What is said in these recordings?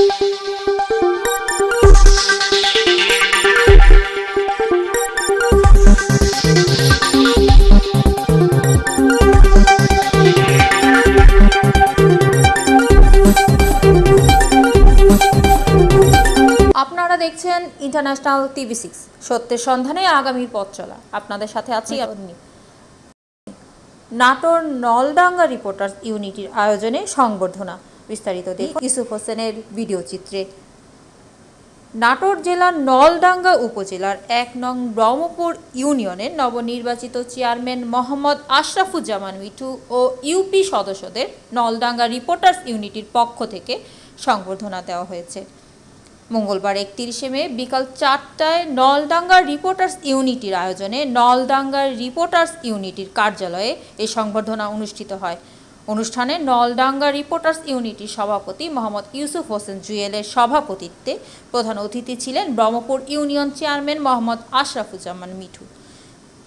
আপনারা দেখছেন international TV six সত্যের সন্ধানে আগামী পথ চলা। আপনাদের সাথে আছি আপনি। নাটোর নলডাঙ্গা রিপোর্টার ইউনিটির আয়োজনে সংবর্ধনা। বিস্তারিত দেখুন। ইউসুফ হোসেনের ভিডিও চিত্রে নাটোর জেলার নলডাঙ্গা উপজেলার এক নং ব্রহ্মপুর ইউনিয়নের নবনির্বাচিত চেয়ারম্যান মোহাম্মদ আশরাফুজ্জামান মিঠু ও ইউপি সদস্যদের নলডাঙ্গা রিপোর্টার্স ইউনিটির পক্ষ থেকে সংবর্ধনা দেওয়া হয়েছে। মঙ্গলবার একত্রিশে মে বিকাল চারটায় নলডাঙ্গা রিপোর্টার্স ইউনিটির আয়োজনে নলডাঙ্গা রিপোর্টার্স ইউনিটির কার্যালয়ে এই সংবর্ধনা অনুষ্ঠিত হয়। অনুষ্ঠানে নলডাঙ্গা রিপোর্টার্স ইউনিটির সভাপতি মোহাম্মদ ইউসুফ হোসেন জুয়েলের সভাপতিত্বে প্রধান অতিথি ছিলেন ব্রহ্মপুর ইউনিয়ন চেয়ারম্যান মোহাম্মদ আশরাফুজ্জামান মিঠু।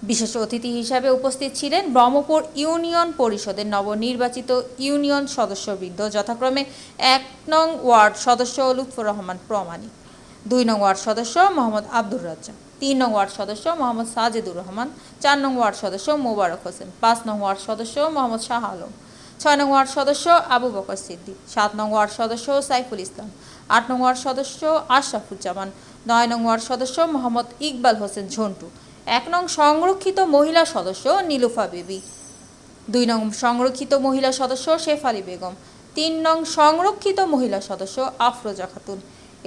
বিশেষ অতিথি হিসাবে উপস্থিত ছিলেন ব্রহ্মপুর ইউনিয়ন পরিষদের নবনির্বাচিত ইউনিয়ন সদস্যবৃন্দ, যথাক্রমে এক নং ওয়ার্ড সদস্য লুৎফর রহমান প্রমাণিক, দুই নং ওয়ার্ড সদস্য মোহাম্মদ আব্দুর রাজ্জাক, তিন নং ওয়ার্ড সদস্য মোহাম্মদ সাজেদুর রহমান, চার নং ওয়ার্ড সদস্য মোবারক হোসেন, পাঁচ নং ওয়ার্ড সদস্য মোহাম্মদ শাহ আলম। ছয় নং ওয়ার্ড সদস্য আবু বকর সিদ্দিক, সাত নং ওয়ার্ড সদস্য সাইফুল ইসলাম, আট নং ওয়ার্ড সদস্য আশরাফুজ্জামান, নয় নং ওয়ার্ড সদস্য মোহাম্মদ ইকবাল হোসেন ঝন্টু, এক নং সংরক্ষিত মহিলা সদস্য নীলুফা বেবি, দুই নং সংরক্ষিত মহিলা সদস্য শেফ শেফালি বেগম, তিন নং সংরক্ষিত মহিলা সদস্য আফরোজা খাতুন।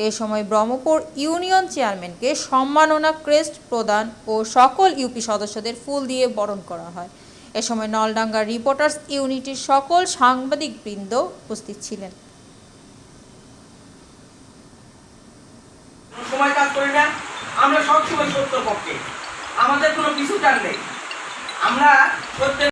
এ সময় ব্রহ্মপুর ইউনিয়ন চেয়ারম্যানকে সম্মাননা ক্রেস্ট প্রদান ও সকল ইউপি সদস্যদের ফুল দিয়ে বরণ করা হয়। এ সময় নলডাঙ্গা রিপোর্টার্স ইউনিটির সকল সাংবাদিক বৃন্দ উপস্থিত ছিলেন। সময় কাজ করি না আমরা সবসময় সত্য পক্ষে আমাদের কোনো পিছু টান নেই। আমরা সত্যের